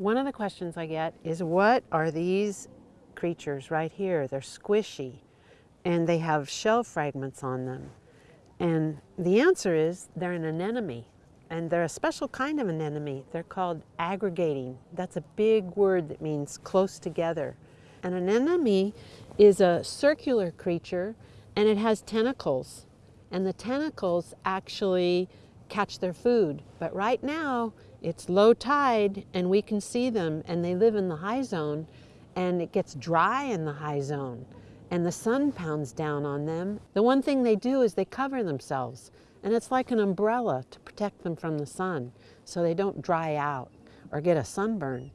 One of the questions I get is what are these creatures right here? They're squishy and they have shell fragments on them. And the answer is they're an anemone. And they're a special kind of anemone. They're called aggregating. That's a big word that means close together. An anemone is a circular creature and it has tentacles. And the tentacles actually catch their food. But right now, it's low tide and we can see them and they live in the high zone and it gets dry in the high zone and the sun pounds down on them. The one thing they do is they cover themselves and it's like an umbrella to protect them from the sun so they don't dry out or get a sunburn.